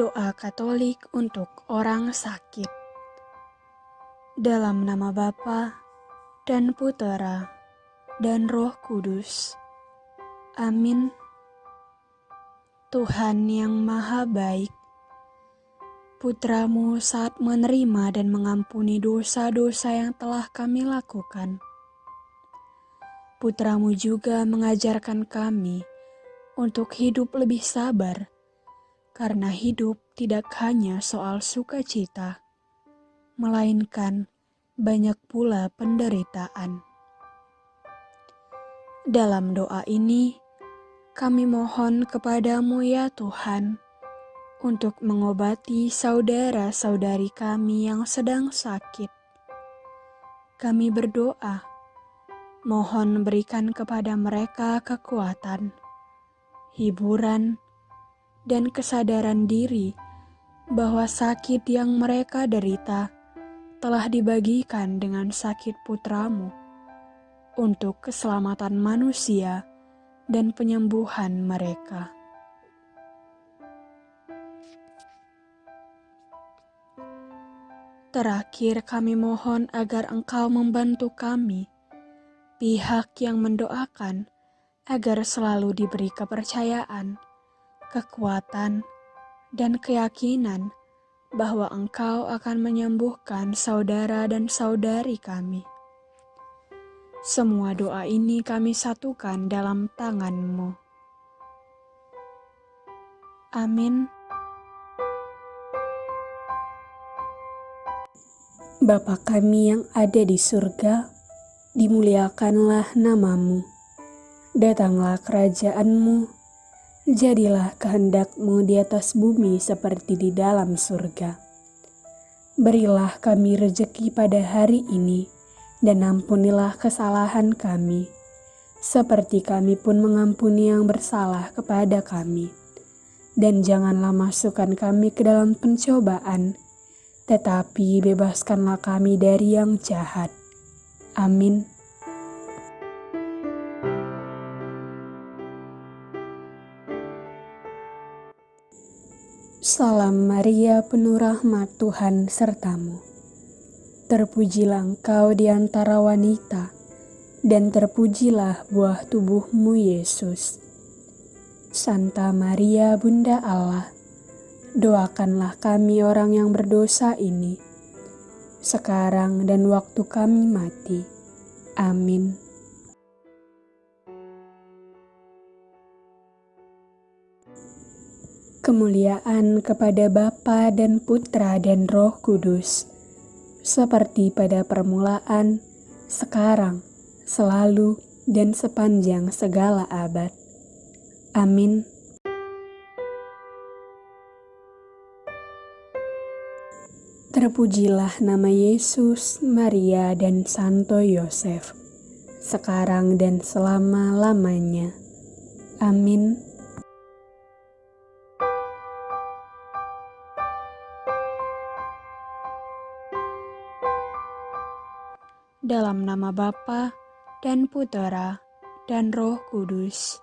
Doa Katolik untuk orang sakit. Dalam nama Bapa dan Putera dan Roh Kudus. Amin. Tuhan yang Maha Baik, Putramu saat menerima dan mengampuni dosa-dosa yang telah kami lakukan. Putramu juga mengajarkan kami untuk hidup lebih sabar karena hidup tidak hanya soal sukacita, melainkan banyak pula penderitaan. Dalam doa ini, kami mohon kepadamu ya Tuhan, untuk mengobati saudara-saudari kami yang sedang sakit. Kami berdoa, mohon berikan kepada mereka kekuatan, hiburan, dan kesadaran diri bahwa sakit yang mereka derita telah dibagikan dengan sakit putramu untuk keselamatan manusia dan penyembuhan mereka. Terakhir, kami mohon agar Engkau membantu kami, pihak yang mendoakan, agar selalu diberi kepercayaan kekuatan, dan keyakinan bahwa Engkau akan menyembuhkan saudara dan saudari kami. Semua doa ini kami satukan dalam tangan-Mu. Amin. Bapa kami yang ada di surga, dimuliakanlah namamu. Datanglah kerajaanmu, Jadilah kehendakmu di atas bumi seperti di dalam surga. Berilah kami rejeki pada hari ini, dan ampunilah kesalahan kami, seperti kami pun mengampuni yang bersalah kepada kami. Dan janganlah masukkan kami ke dalam pencobaan, tetapi bebaskanlah kami dari yang jahat. Amin. Salam Maria penuh rahmat Tuhan sertamu. Terpujilah engkau di antara wanita, dan terpujilah buah tubuhmu Yesus. Santa Maria Bunda Allah, doakanlah kami orang yang berdosa ini, sekarang dan waktu kami mati. Amin. Kemuliaan kepada Bapa dan Putra dan Roh Kudus, seperti pada permulaan, sekarang, selalu, dan sepanjang segala abad. Amin. Terpujilah nama Yesus, Maria, dan Santo Yosef, sekarang dan selama-lamanya. Amin. Dalam nama Bapa dan Putera dan Roh Kudus.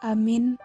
Amin.